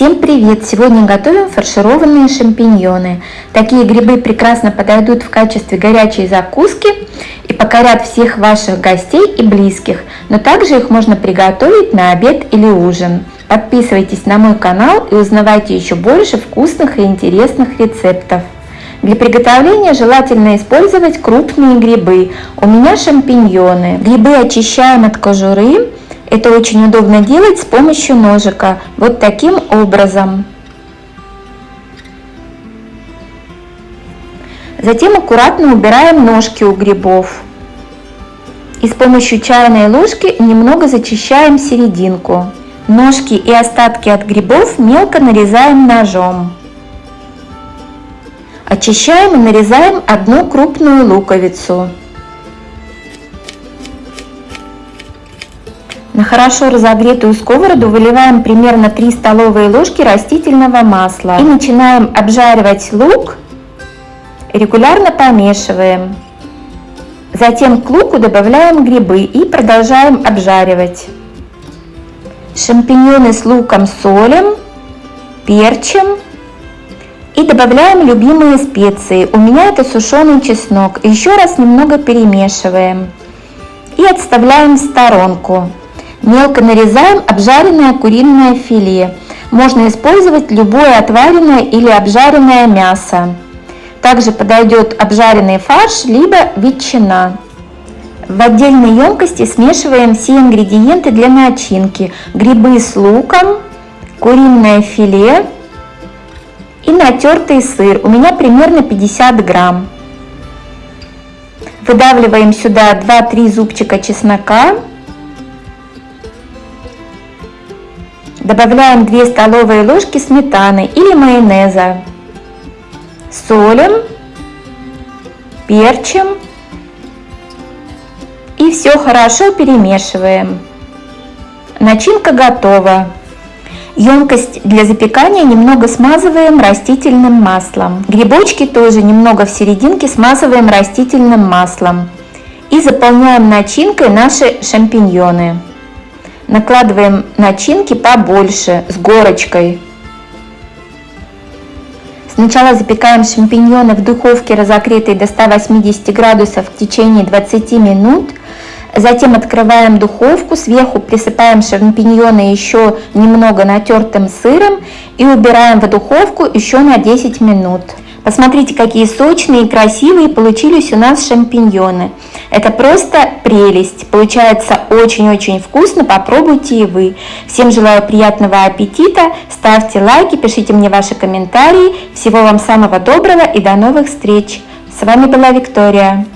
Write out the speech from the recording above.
Всем привет! Сегодня готовим фаршированные шампиньоны. Такие грибы прекрасно подойдут в качестве горячей закуски и покорят всех ваших гостей и близких, но также их можно приготовить на обед или ужин. Подписывайтесь на мой канал и узнавайте еще больше вкусных и интересных рецептов. Для приготовления желательно использовать крупные грибы. У меня шампиньоны. Грибы очищаем от кожуры это очень удобно делать с помощью ножика, вот таким образом. Затем аккуратно убираем ножки у грибов. И с помощью чайной ложки немного зачищаем серединку. Ножки и остатки от грибов мелко нарезаем ножом. Очищаем и нарезаем одну крупную луковицу. На хорошо разогретую сковороду выливаем примерно 3 столовые ложки растительного масла и начинаем обжаривать лук, регулярно помешиваем. Затем к луку добавляем грибы и продолжаем обжаривать. Шампиньоны с луком солим, перчим и добавляем любимые специи. У меня это сушеный чеснок. Еще раз немного перемешиваем и отставляем в сторонку. Мелко нарезаем обжаренное куриное филе. Можно использовать любое отваренное или обжаренное мясо. Также подойдет обжаренный фарш, либо ветчина. В отдельной емкости смешиваем все ингредиенты для начинки. Грибы с луком, куриное филе и натертый сыр. У меня примерно 50 грамм. Выдавливаем сюда 2-3 зубчика чеснока Добавляем 2 столовые ложки сметаны или майонеза. Солим, перчим и все хорошо перемешиваем. Начинка готова. Емкость для запекания немного смазываем растительным маслом. Грибочки тоже немного в серединке смазываем растительным маслом. И заполняем начинкой наши шампиньоны. Накладываем начинки побольше, с горочкой. Сначала запекаем шампиньоны в духовке, разогретой до 180 градусов в течение 20 минут. Затем открываем духовку, сверху присыпаем шампиньоны еще немного натертым сыром и убираем в духовку еще на 10 минут. Посмотрите, какие сочные и красивые получились у нас шампиньоны. Это просто прелесть. Получается очень-очень вкусно. Попробуйте и вы. Всем желаю приятного аппетита. Ставьте лайки, пишите мне ваши комментарии. Всего вам самого доброго и до новых встреч. С вами была Виктория.